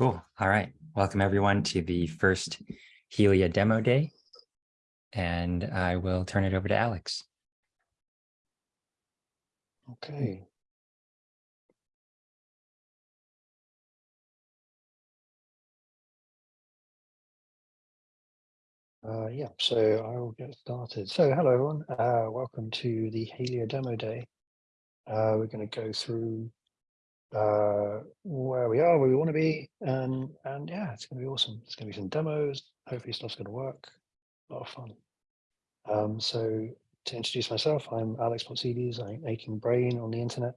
Cool. All right. Welcome everyone to the first Helia demo day. And I will turn it over to Alex. Okay. Uh, yeah, so I will get started. So hello everyone, uh, welcome to the Helia demo day. Uh, we're going to go through uh, where we are, where we want to be, and and yeah, it's going to be awesome. It's going to be some demos. Hopefully, stuff's going to work. A lot of fun. Um, so to introduce myself, I'm Alex Potsides. I'm Aching Brain on the internet.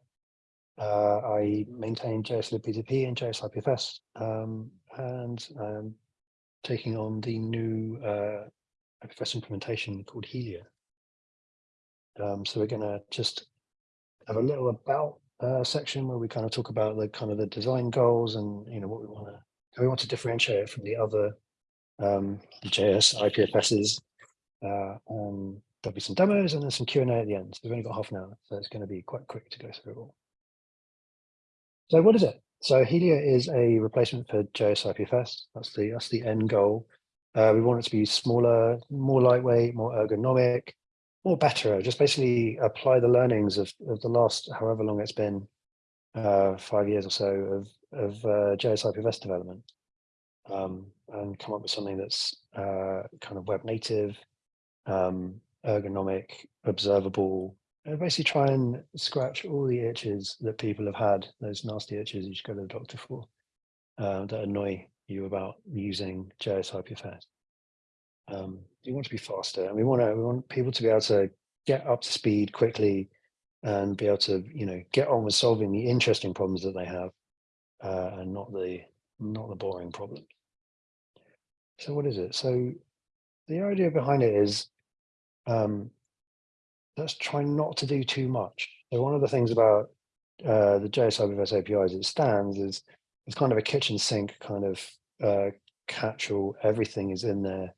Uh, I maintain JSLibP2P and JSIPFS, um, and I'm taking on the new uh, IPFS implementation called Helia. Um, so we're going to just have a little about uh, section where we kind of talk about the kind of the design goals and you know what we want to we want to differentiate it from the other um, JS IPFSs. Uh, and there'll be some demos and then some Q&A at the end. So we've only got half an hour, so it's going to be quite quick to go through it all. So what is it? So Helia is a replacement for JS IPFS. That's the that's the end goal. Uh, we want it to be smaller, more lightweight, more ergonomic, or better, just basically apply the learnings of, of the last, however long it's been, uh, five years or so of, of uh, JS development um, and come up with something that's uh, kind of web native, um, ergonomic, observable, and basically try and scratch all the itches that people have had, those nasty itches you should go to the doctor for, uh, that annoy you about using JS um, we want to be faster and we want to we want people to be able to get up to speed quickly and be able to you know get on with solving the interesting problems that they have uh, and not the not the boring problems so what is it? So the idea behind it is um, let's try not to do too much. So one of the things about uh, the JSIPFS API as it stands is it's kind of a kitchen sink kind of uh, catch-all. Everything is in there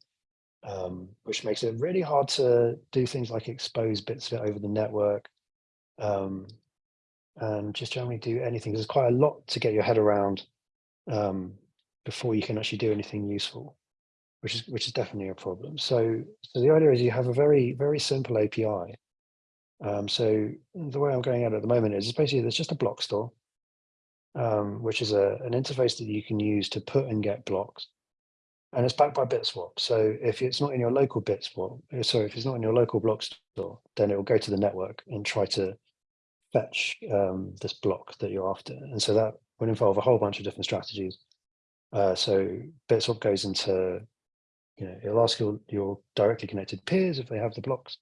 um, which makes it really hard to do things like expose bits of it over the network um, and just generally do anything. There's quite a lot to get your head around um, before you can actually do anything useful, which is which is definitely a problem. So, so the idea is you have a very very simple API. Um, so the way I'm going at it at the moment is basically there's just a block store, um, which is a, an interface that you can use to put and get blocks and it's backed by BitSwap. So if it's not in your local BitSwap, uh, sorry, if it's not in your local block store, then it will go to the network and try to fetch um, this block that you're after. And so that would involve a whole bunch of different strategies. Uh, so BitSwap goes into, you know, it'll ask your, your directly connected peers if they have the blocks,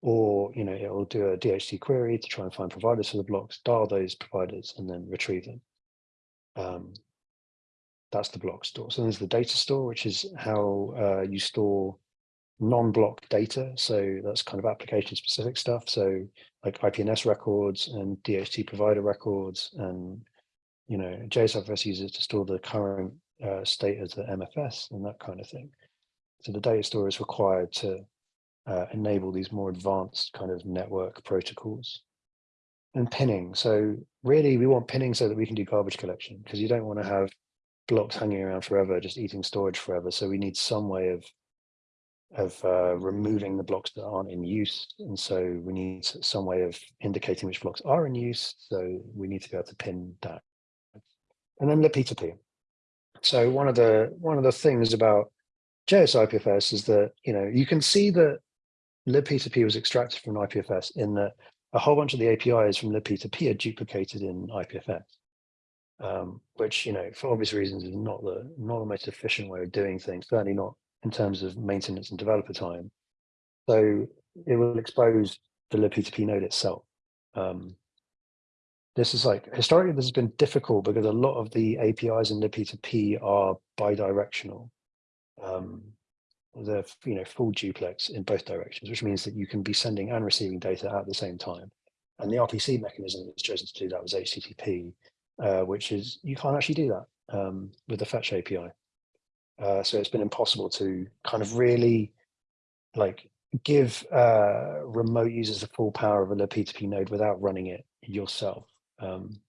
or, you know, it'll do a DHT query to try and find providers for the blocks, dial those providers, and then retrieve them. Um, that's the block store. So there's the data store, which is how uh, you store non-block data. So that's kind of application specific stuff. So like IPNS records and DHT provider records and, you know, JSFS uses it to store the current uh, state as the MFS and that kind of thing. So the data store is required to uh, enable these more advanced kind of network protocols and pinning. So really we want pinning so that we can do garbage collection because you don't want to have blocks hanging around forever, just eating storage forever. So we need some way of of uh, removing the blocks that aren't in use. And so we need some way of indicating which blocks are in use. So we need to be able to pin that. And then libp2p. So one of the one of the things about JS IPFS is that, you know, you can see that libp2p was extracted from IPFS in that a whole bunch of the APIs from libp2p are duplicated in IPFS um, which, you know, for obvious reasons is not the, not the most efficient way of doing things, certainly not in terms of maintenance and developer time. So it will expose the libp2p node itself. Um, this is like, historically, this has been difficult because a lot of the APIs in libp2p are bidirectional. Um, they're, you know, full duplex in both directions, which means that you can be sending and receiving data at the same time. And the RPC mechanism that's chosen to do that was HTTP, uh, which is you can't actually do that um, with the fetch API. Uh, so it's been impossible to kind of really like give uh, remote users the full power of a libp2p node without running it yourself. Um,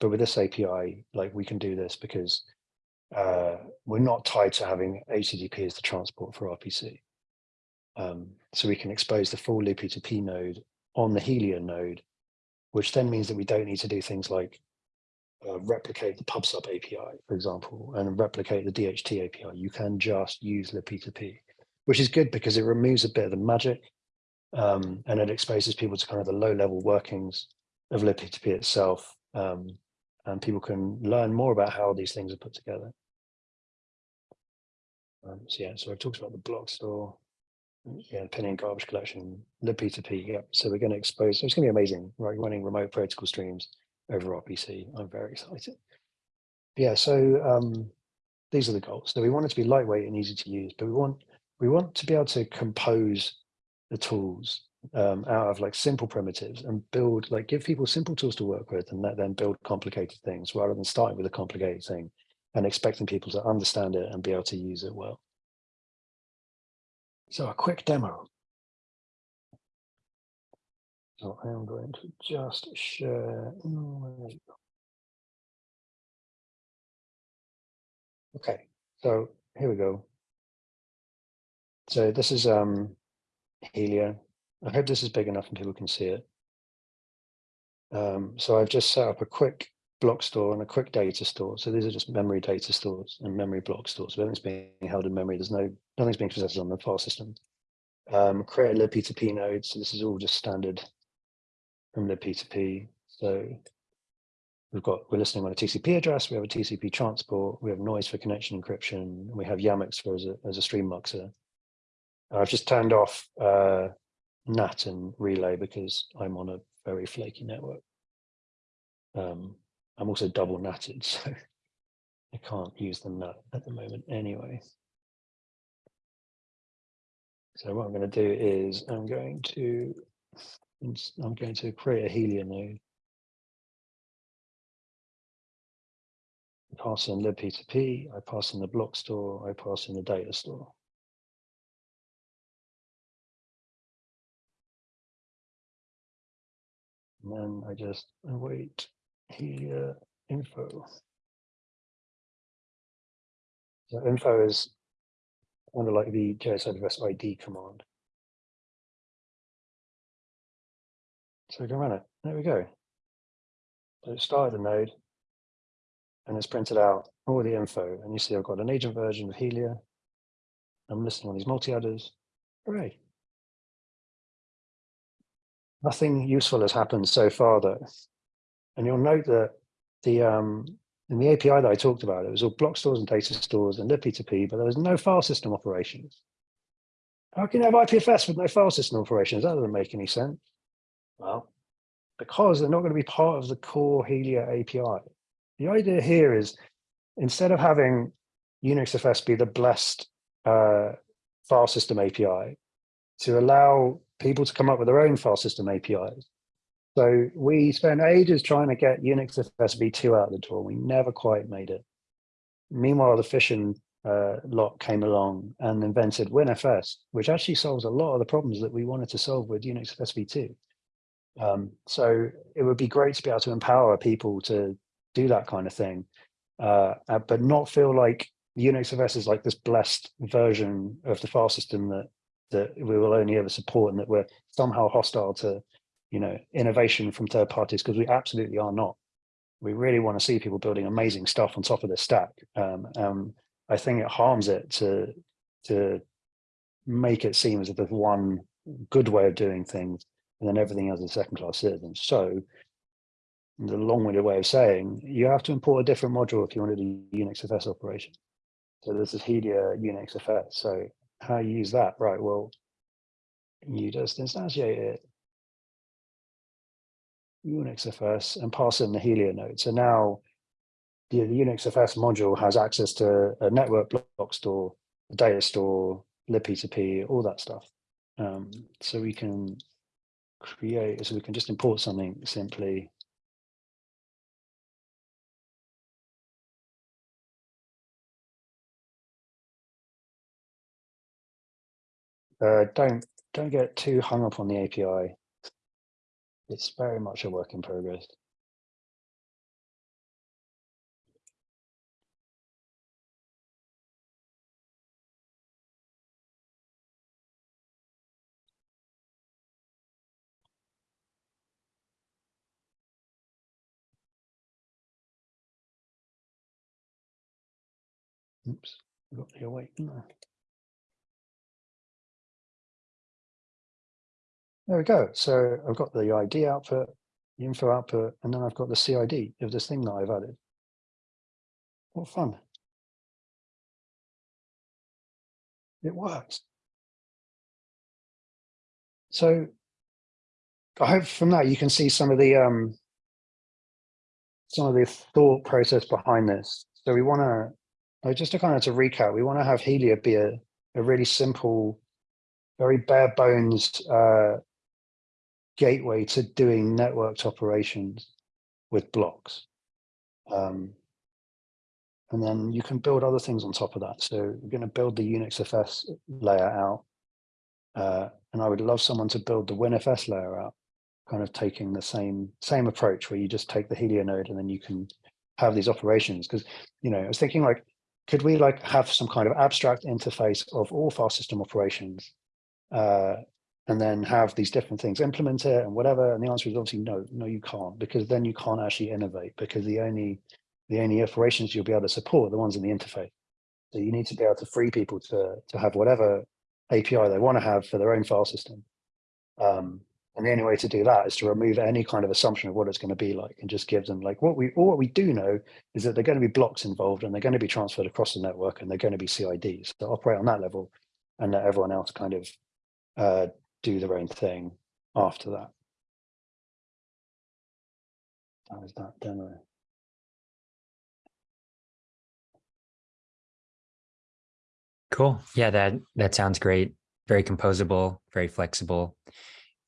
but with this API, like we can do this because uh, we're not tied to having HTTP as the transport for RPC. Um, so we can expose the full libp2p node on the Helia node, which then means that we don't need to do things like uh, replicate the PubSub API, for example, and replicate the DHT API. You can just use libp2p, which is good because it removes a bit of the magic um, and it exposes people to kind of the low level workings of libp2p itself. Um, and people can learn more about how these things are put together. Um, so yeah, so I've talked about the block store, yeah, pinning and garbage collection, libp2p. Yeah, so we're going to expose. So it's going to be amazing, right? Running remote protocol streams over RPC. I'm very excited. Yeah, so um, these are the goals. So we want it to be lightweight and easy to use, but we want we want to be able to compose the tools um, out of like simple primitives and build like give people simple tools to work with and let them build complicated things rather than starting with a complicated thing and expecting people to understand it and be able to use it well. So a quick demo. So I am going to just share. Okay, so here we go. So this is um, Helia. I hope this is big enough and people can see it. Um, so I've just set up a quick block store and a quick data store. So these are just memory data stores and memory block stores. Everything's being held in memory. There's no, nothing's being processed on the file system. Um, create a libp2p node. So this is all just standard from libp2p. So we've got, we're listening on a TCP address. We have a TCP transport. We have noise for connection encryption. And we have Yamux for as a, as a stream muxer. I've just turned off uh, NAT and relay because I'm on a very flaky network. Um, I'm also double natted, so I can't use the NAT at the moment anyway. So what I'm going to do is I'm going to I'm going to create a Helia node. I pass in libp2p, I pass in the block store, I pass in the data store. And then I just await Helia info. So info is kind of like the JS address ID command. So we can run it. There we go. So it started the node and it's printed out all the info. And you see I've got an agent version of Helia. I'm listening on these multi-adders. Hooray. Nothing useful has happened so far though. And you'll note that the um, in the API that I talked about, it was all block stores and data stores and libp2p, but there was no file system operations. How can you have IPFS with no file system operations? That doesn't make any sense. Well, because they're not going to be part of the core Helia API. The idea here is instead of having UnixFS be the blessed uh, file system API, to allow people to come up with their own file system APIs. So we spent ages trying to get UnixFS v2 out the door. We never quite made it. Meanwhile, the Fission uh, lot came along and invented WNFS, which actually solves a lot of the problems that we wanted to solve with UnixFS v2. Um, so it would be great to be able to empower people to do that kind of thing, uh, uh, but not feel like UnixFS is like this blessed version of the file system that that we will only ever support and that we're somehow hostile to, you know, innovation from third parties because we absolutely are not. We really want to see people building amazing stuff on top of this stack. Um, um, I think it harms it to to make it seem as if there's one good way of doing things and then everything else is second class citizens. So the long-winded way of saying you have to import a different module if you want to do UnixFS operation. So this is Helia UnixFS. So how you use that, right? Well, you just instantiate it UnixFS and pass in the Helia node. So now the, the UnixFS module has access to a network block store, a data store, libp2p, all that stuff. Um, so we can create, so we can just import something simply Uh, don't don't get too hung up on the API. It's very much a work in progress. Oops, I got the awake. There we go. So I've got the ID output, the info output, and then I've got the CID of this thing that I've added. What fun. It works. So I hope from that you can see some of the um some of the thought process behind this. So we want to just to kind of to recap, we want to have Helia be a, a really simple, very bare bones uh, gateway to doing networked operations with blocks. Um, and then you can build other things on top of that. So we're going to build the Unix FS layer out. Uh, and I would love someone to build the WNFS layer out, kind of taking the same same approach where you just take the Helia node and then you can have these operations. Because, you know, I was thinking like, could we like have some kind of abstract interface of all file system operations uh, and then have these different things implement it and whatever? And the answer is obviously no, no, you can't, because then you can't actually innovate because the only the only operations you'll be able to support are the ones in the interface. So you need to be able to free people to, to have whatever API they want to have for their own file system. Um, and the only way to do that is to remove any kind of assumption of what it's going to be like and just give them like what we all what we do know is that they're going to be blocks involved and they're going to be transferred across the network and they're going to be CIDs. So operate on that level and let everyone else kind of uh, do their own thing after that. That was that demo. Cool. Yeah, that that sounds great. Very composable, very flexible.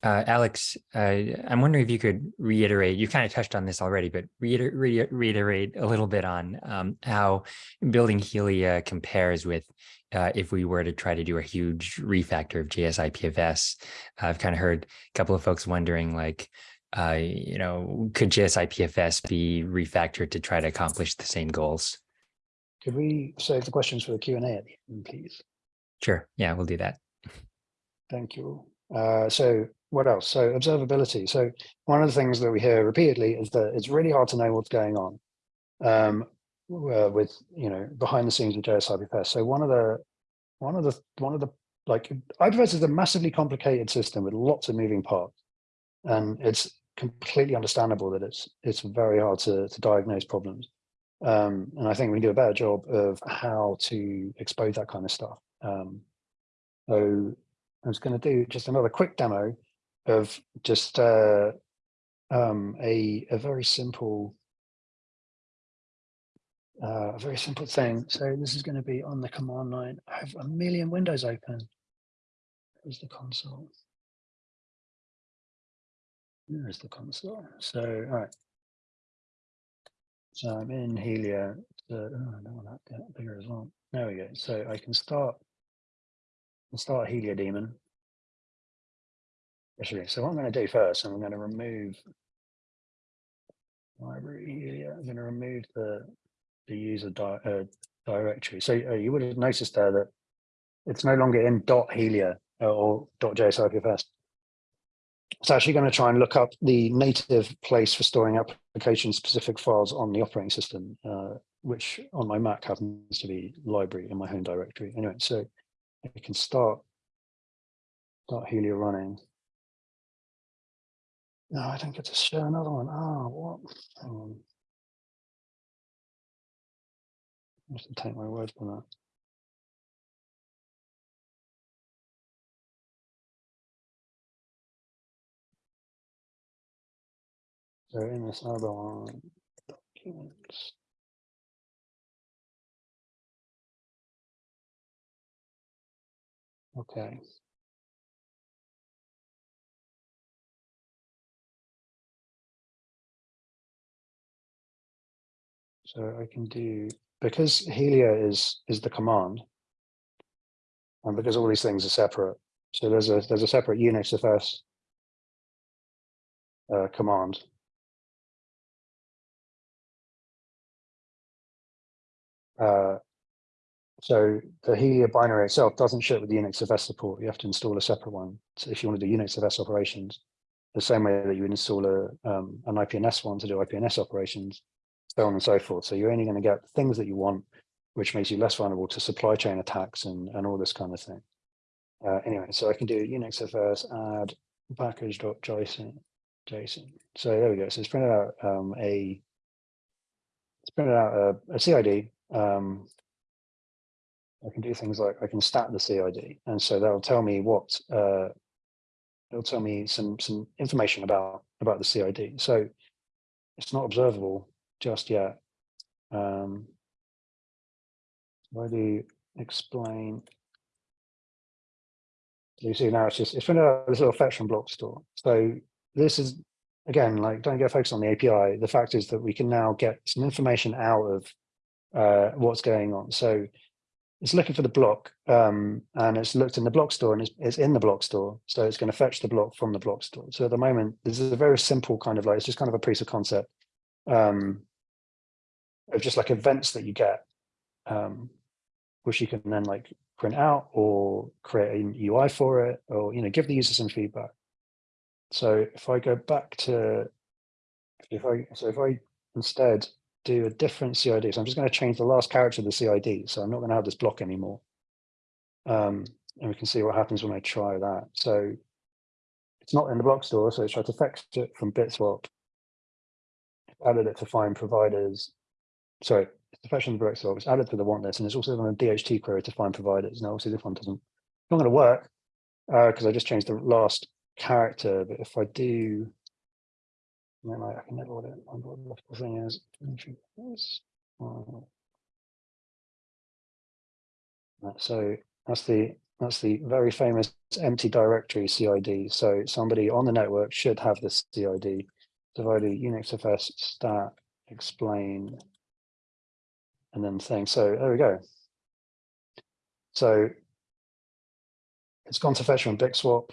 Uh, Alex, uh, I'm wondering if you could reiterate, you kind of touched on this already, but reiter re reiterate a little bit on um, how building Helia compares with uh, if we were to try to do a huge refactor of JS IPFS. I've kind of heard a couple of folks wondering like, uh, you know, could JS IPFS be refactored to try to accomplish the same goals? Could we save the questions for the Q and A at the end, please? Sure. Yeah, we'll do that. Thank you. Uh, so what else? So observability. So one of the things that we hear repeatedly is that it's really hard to know what's going on um, uh, with, you know, behind the scenes of JS IPFS. So one of the, one of the, one of the, like IPFS is a massively complicated system with lots of moving parts. And it's completely understandable that it's, it's very hard to, to diagnose problems. Um, and I think we can do a better job of how to expose that kind of stuff. Um, so I was going to do just another quick demo of just uh, um, a, a very simple uh, a very simple thing. So this is going to be on the command line. I have a million windows open. There's the console. There's the console. So, all right. So I'm in Helia. So, oh, I don't want that bigger as well. There we go. So I can start, start Helia daemon. So what I'm going to do first, I'm going to remove library. I'm going to remove the the user di uh, directory. So uh, you would have noticed there that it's no longer in dot .helia uh, or dot .jsipfs. It's actually going to try and look up the native place for storing application specific files on the operating system, uh, which on my Mac happens to be library in my home directory. Anyway, so I can start, start Helia running. No, I didn't get to share another one. Ah, what? Hang on. I to take my word for that. So in this other one, documents. Okay. So I can do, because Helia is, is the command, and because all these things are separate, so there's a, there's a separate Unix FS uh, command. Uh, so the Helia binary itself doesn't ship with the Unix FS support. You have to install a separate one. So if you want to do Unix FS operations, the same way that you install a, um, an IPNS one to do IPNS operations, so on and so forth. So you're only going to get things that you want which makes you less vulnerable to supply chain attacks and, and all this kind of thing. Uh, anyway, so I can do unixfs add package.json. JSON. So there we go. So it's printed out um, a it's printed out a, a CID. Um, I can do things like I can stat the CID, and so that'll tell me what uh, it'll tell me some some information about about the CID. So it's not observable just yet. Um, why do you explain? You see now it's just it's out this little fetch from block store. So this is again like don't get focused on the API. The fact is that we can now get some information out of uh, what's going on. So it's looking for the block um, and it's looked in the block store and it's, it's, in the block store. So it's going to fetch the block from the block store. So at the moment, this is a very simple kind of like, it's just kind of a piece of concept um, of just like events that you get, um, which you can then like print out or create an UI for it or, you know, give the user some feedback. So if I go back to, if I, so if I instead do a different CID. So I'm just going to change the last character of the CID. So I'm not going to have this block anymore. Um, and we can see what happens when I try that. So it's not in the block store. So I tried to fetch it from Bitswap, added it to find providers. Sorry, it's the fetch from the store. It's added to the want list, and it's also on a DHT query to find providers. Now, obviously, this one doesn't it's not going to work because uh, I just changed the last character. But if I do I, I can never it what the thing is. So that's the that's the very famous empty directory CID. So somebody on the network should have this CID. So if I do unixfs stat explain and then thing. So there we go. So it's gone to fetch from Bitswap.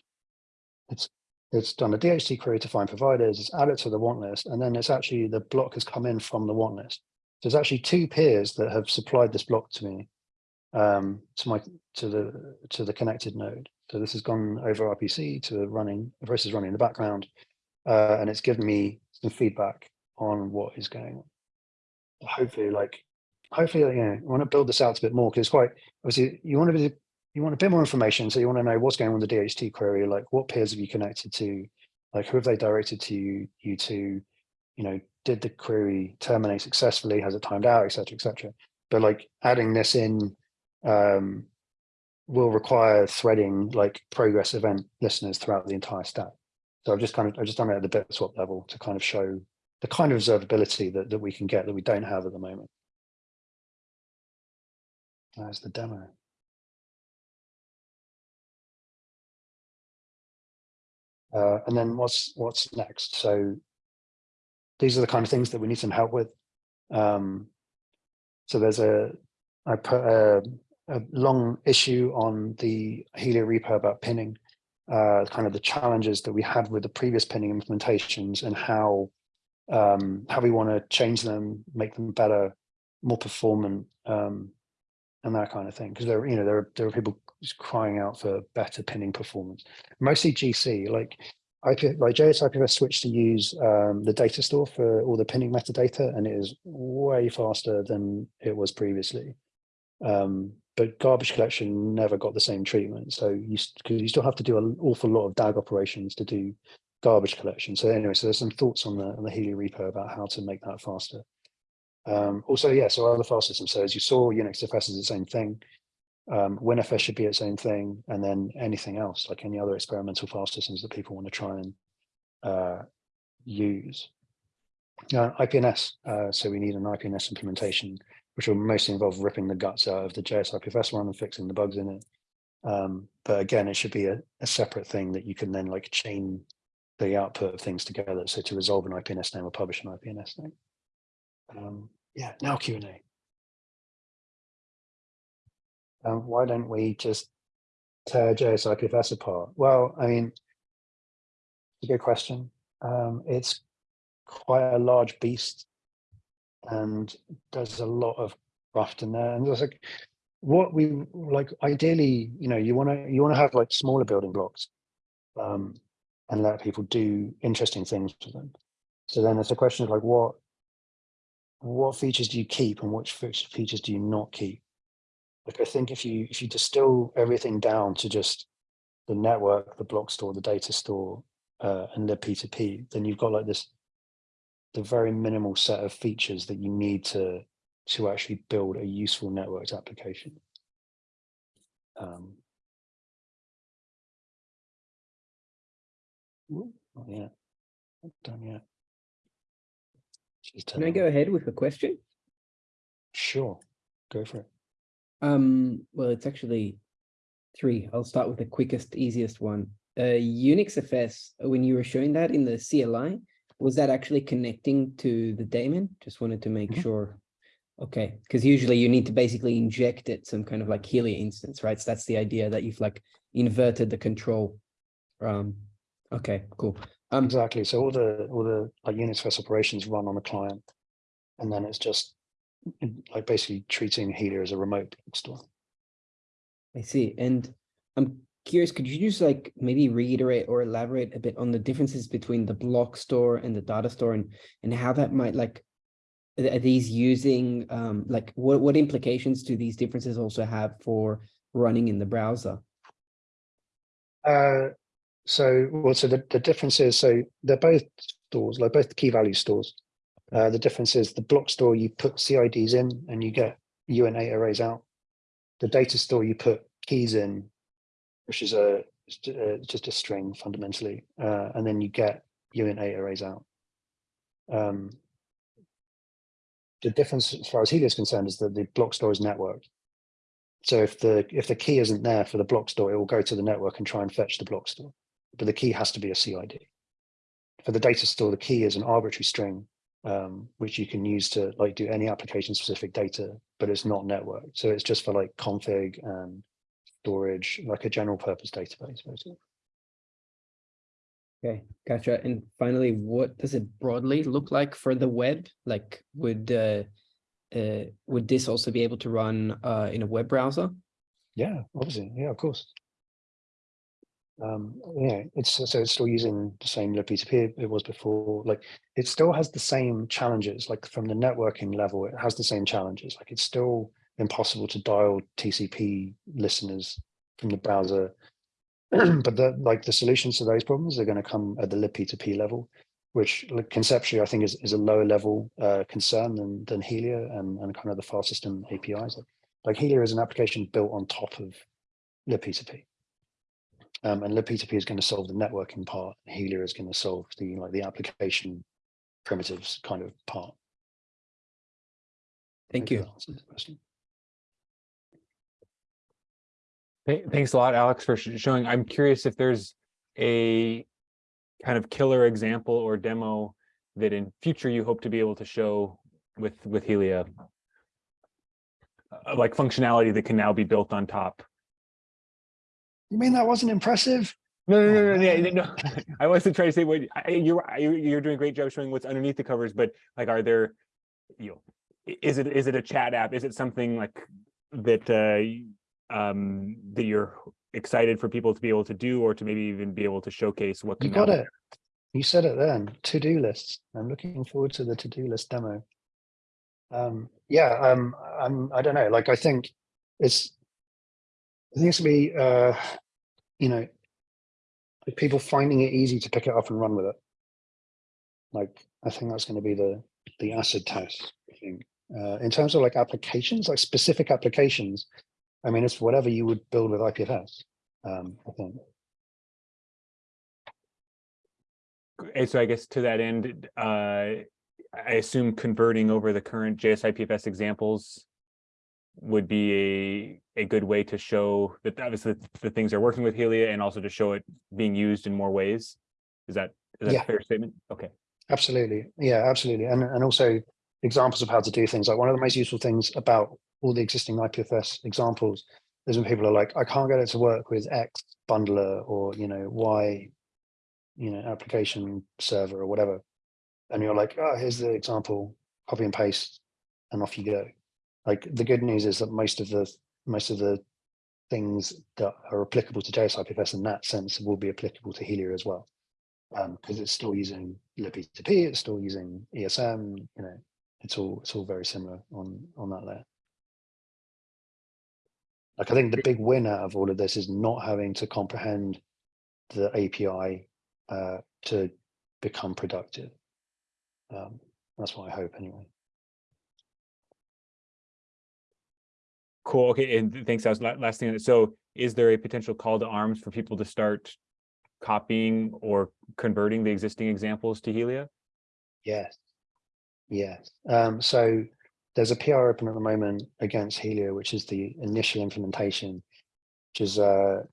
It's it's done a DHT query to find providers, it's added to the want list, and then it's actually the block has come in from the want list. So there's actually two peers that have supplied this block to me, um, to my to the to the connected node. So this has gone over RPC to running, Verus is running in the background, uh, and it's given me some feedback on what is going on. Hopefully, like, hopefully, you know, I want to build this out a bit more because it's quite obviously you want to be you want a bit more information. So you want to know what's going on with the DHT query, like what peers have you connected to, like who have they directed to you, you to, you know, did the query terminate successfully? Has it timed out, et cetera, et cetera. But like adding this in um, will require threading like progress event listeners throughout the entire stack. So I've just kind of, I've just done it at the bit swap level to kind of show the kind of observability that, that we can get that we don't have at the moment. There's the demo. Uh, and then what's what's next? So these are the kind of things that we need some help with. Um, so there's a I put a, a, long issue on the Helia repo about pinning, uh, kind of the challenges that we had with the previous pinning implementations and how um, how we want to change them, make them better, more performant, um, and that kind of thing. Because there, you know, there are there are people crying out for better pinning performance. Mostly GC, like IP, like JS IPFS switched to use um, the data store for all the pinning metadata, and it is way faster than it was previously. Um, but garbage collection never got the same treatment. So you because you still have to do an awful lot of DAG operations to do garbage collection. So anyway, so there's some thoughts on the on the Helia repo about how to make that faster. Um, also, yeah, so other file systems. So as you saw, UnixFS is the same thing. Um, WNFS should be its own thing, and then anything else, like any other experimental file systems that people want to try and uh, use. Now, IPNS, uh, so we need an IPNS implementation, which will mostly involve ripping the guts out of the JS IPFS one and fixing the bugs in it. Um, but again, it should be a, a, separate thing that you can then like chain the output of things together. So to resolve an IPNS name or publish an IPNS name. Um, yeah, now Q&A. Um, why don't we just tear JS IPFS apart? Well, I mean, it's a good question. Um, it's quite a large beast and there's a lot of craft in there. And there's like, what we like, ideally, you know, you want to, you want to have like smaller building blocks um, and let people do interesting things with them. So then it's a question of like, what what features do you keep and which features do you not keep? Like I think if you if you distill everything down to just the network, the block store, the data store, uh, and the P2P, then you've got like this the very minimal set of features that you need to to actually build a useful networked application. Um, ooh, not yet. Not done yet. Can I go ahead with a question? Sure, go for it. Um, well, it's actually three. I'll start with the quickest, easiest one. Uh, Unix FS, when you were showing that in the CLI, was that actually connecting to the daemon? Just wanted to make Mhm. sure. Okay, because usually you need to basically inject it some kind of like Helia instance, right? So that's the idea that you've like inverted the control. Um, okay, cool. Um, Exactly. So all the all the like UnixFS operations run on the client, and then it's just mm, like basically treating Helia as a remote store. I see. And I'm curious, could you just like maybe reiterate or elaborate a bit on the differences between the block store and the data store and and how that might like are are these using um like what what implications do these differences also have for running in the browser? Uh, so well, so the, the difference is so they're both stores, like both key value stores. Uh, the difference is the block store you put CIDs in and you get Uint8Arrays out. The data store you put keys in, which is a ju- uh, just a string fundamentally, uh, and then you get Uint8Arrays out. Um, the difference as far as Helia is concerned is that the block store is networked. So if the if the key isn't there for the block store, it will go to the network and try and fetch the block store. But the key has to be a CID. For the data store, the key is an arbitrary string, um, which you can use to like do any application specific data, but it's not networked. So it's just for like config and storage, like a general purpose database, basically. Okay, gotcha. And finally, what does it broadly look like for the web? Like would uh uh would this also be able to run uh in a web browser? Yeah, obviously. Yeah, of course. Um, yeah, it's so it's still using the same libp2p it was before. Like it still has the same challenges, like from the networking level, it has the same challenges. Like it's still impossible to dial TCP listeners from the browser. but the like the solutions to those problems are going to come at the libp2p level, which like, conceptually I think is, is a lower level uh, concern than than Helia and, and kind of the file system APIs. Like, like Helia is an application built on top of libp2p. Um, and libp2p is going to solve the networking part. and Helia is going to solve the like the application primitives kind of part. Thank Hopefully you. that the question. Thanks a lot, Alex, for showing. I'm curious if there's a kind of killer example or demo that in future you hope to be able to show with with Helia, Uh, like functionality that can now be built on top. You mean that wasn't impressive? No, no, Oh, no, no, yeah, no. I wasn't trying to say what I- you're you're you're doing a great job showing what's underneath the covers, but like, are there, you know, is it is it a chat app? Is it something like that uh um that you're excited for people to be able to do or to maybe even be able to showcase what You got it. You said it then. To-do lists. I'm looking forward to the to-do list demo. Um, yeah, um, I'm, I don't know, like, I think it's, I think it's gonna be, uh, you know, people finding it easy to pick it up and run with it. Like, I think that's gonna be the, the acid test, I think. Uh, in terms of like applications, like specific applications, I mean, it's whatever you would build with IPFS, um, I think. And so I guess to that end, uh, I assume converting over the current JSIPFS examples would be a, a good way to show that obviously the things are working with Helia and also to show it being used in more ways. Is that, is that Yeah. a fair statement? Okay. Absolutely. Yeah, absolutely. And, and also examples of how to do things. Like one of the most useful things about all the existing IPFS examples is when people are like, I can't get it to work with X bundler or, you know, Y, you know, application server or whatever. And you're like, oh, here's the example, copy and paste, and off you go. Like the good news is that most of the most of the things that are applicable to JSIPFS in that sense will be applicable to Helia as well because it's still using libp2p, it's still using ESM, you know, it's all it's all very similar on on that layer. Like I think the big win out of all of this is not having to comprehend the API uh, to become productive. Um, that's what I hope anyway. Cool. Okay, and thanks. That was la- last thing. So is there a potential call to arms for people to start copying or converting the existing examples to Helia? Yes. Yes. Um, so there's a PR open at the moment against Helia, which is the initial implementation, which is uh,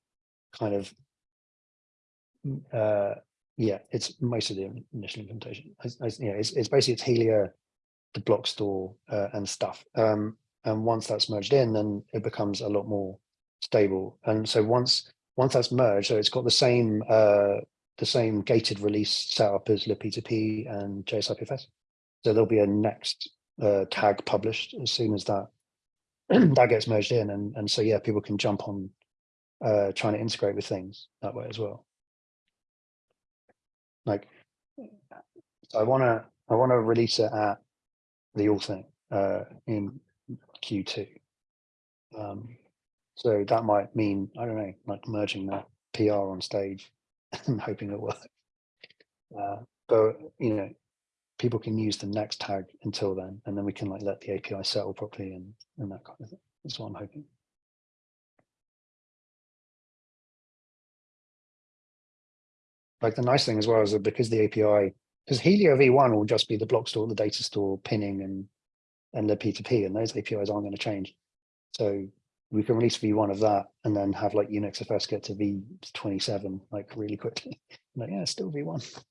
kind of, mm, uh, yeah, it's most of the initial implementation. It's, you know, it's, it's basically it's Helia, the block store uh, and stuff. Um, and once that's merged in, then it becomes a lot more stable. And so once once that's merged, so it's got the same uh, the same gated release setup as libp2p and JSIPFS. So there'll be a next uh, tag published as soon as that that gets merged in, and and so yeah, people can jump on uh, trying to integrate with things that way as well. Like, I want to I want to release it at the all thing uh, in Q2. Um, so that might mean I don't know, like merging that PR on stage and hoping it works. Uh, but you know, people can use the next tag until then, and then we can like let the API settle properly and and that kind of thing. That's what I'm hoping. Like the nice thing as well is that because the API, because Helia V1 will just be the block store, the data store, pinning, and and the P2P, and those APIs aren't going to change. So we can release V1 of that and then have like Unix FS get to V27 like really quickly. like, yeah, it's still V1.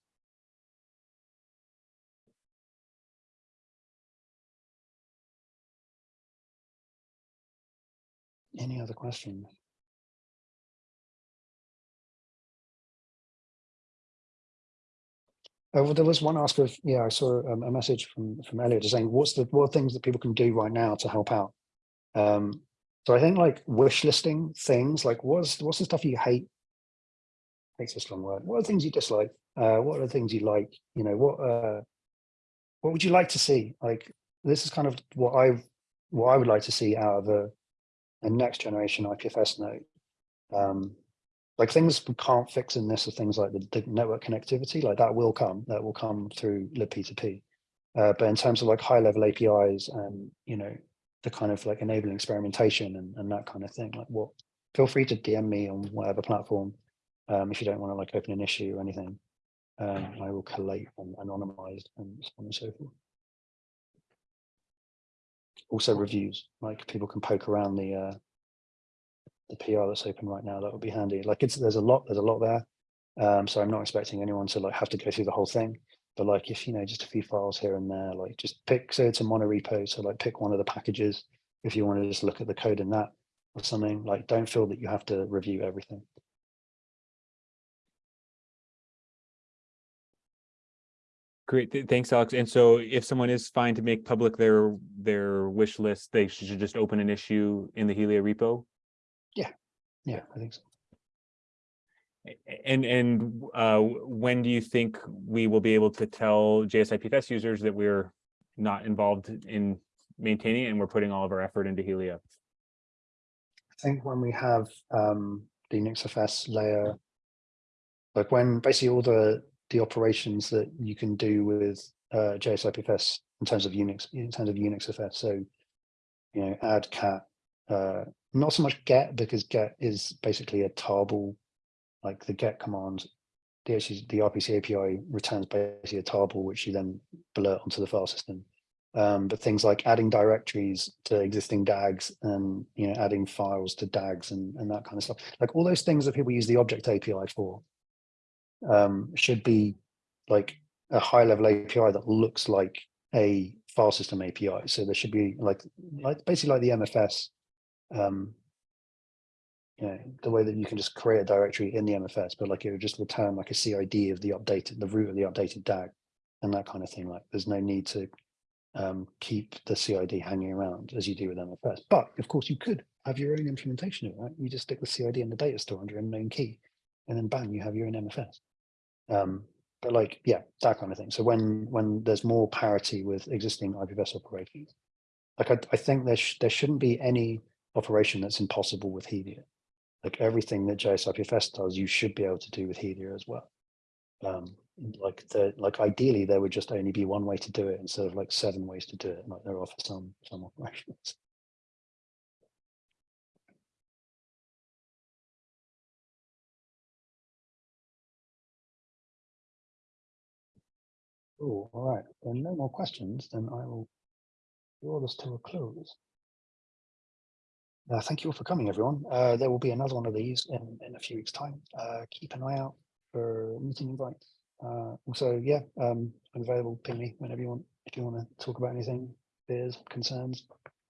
Any other questions? Uh, well, there was one ask of, yeah, I saw um, a message from from Elliot saying, what's the what things that people can do right now to help out? Um, so I think like wish listing things, like what's what's the stuff you hate? Hate's a strong word. What are things you dislike? Uh, what are the things you like? You know, what uh, what would you like to see? Like this is kind of what I what I would like to see out of a, a next generation IPFS node. Um, like things we can't fix in this are things like the, the network connectivity, like that will come, that will come through libp2p. Uh, but in terms of like high level APIs and, you know, the kind of like enabling experimentation and, and that kind of thing, like what, feel free to DM me on whatever platform um, if you don't want to like open an issue or anything. Um, I will collate and anonymize and so on and so forth. Also reviews, like people can poke around the uh, the PR that's open right now, that would be handy. Like it's, there's a lot, there's a lot there. Um, so I'm not expecting anyone to like have to go through the whole thing. But like if, you know, just a few files here and there, like just pick, so it's a monorepo. So like pick one of the packages if you want to just look at the code in that or something, like don't feel that you have to review everything. Great, thanks, Alex. And so if someone is fine to make public their their wish list, they should just open an issue in the Helia repo? Yeah, yeah, I think so. And and uh, when do you think we will be able to tell JSIPFS users that we're not involved in maintaining it and we're putting all of our effort into Helia? I think when we have um, the UnixFS layer, like when basically all the the operations that you can do with uh, JSIPFS in terms of Unix, in terms of UnixFS, so you know, add cat, uh, not so much get because get is basically a tarball, like the get command, the the RPC API returns basically a tarball which you then blurt onto the file system. Um, but things like adding directories to existing DAGs and you know adding files to DAGs and, and that kind of stuff, like all those things that people use the object API for, um, should be like a high level API that looks like a file system API. So there should be like like basically like the MFS um, you know, the way that you can just create a directory in the MFS, but like it would just return like a CID of the updated, the root of the updated DAG and that kind of thing. Like there's no need to um, keep the CID hanging around as you do with MFS. But of course you could have your own implementation of it, right? You just stick the CID in the data store under a known key and then bang, you have your own MFS. Um, but like, yeah, that kind of thing. So when, when there's more parity with existing IPFS operations, like I, I think there, sh- there shouldn't be any operation that's impossible with Helia. Like everything that JSIPFS does, you should be able to do with Helia as well. Um, like the, like ideally, there would just only be one way to do it instead of like seven ways to do it, like there are for some, some operations. Oh, all right. Are no more questions, then I will draw this to a close. Uh, thank you all for coming, everyone. Uh, there will be another one of these in, in a few weeks' time. Uh, keep an eye out for meeting invites. Uh, also, yeah, um, I'm available. Ping me whenever you want. If you want to talk about anything, fears, concerns,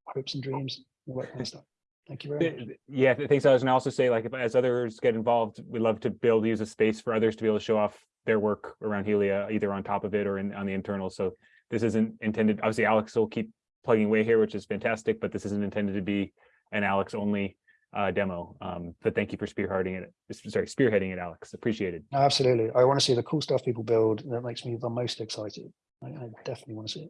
hopes and dreams, all that kind of stuff. Thank you very much. Yeah, th- thanks, Alex. And I also say like, if as others get involved, we'd love to build, use a space for others to be able to show off their work around Helia, either on top of it or in, on the internal. So this isn't intended, obviously Alex will keep plugging away here, which is fantastic, but this isn't intended to be an Alex only uh, demo. Um, but thank you for spearheading it, sorry, spearheading it, Alex. Appreciated. Absolutely. I want to see the cool stuff people build. That makes me the most excited. I, I definitely want to see it.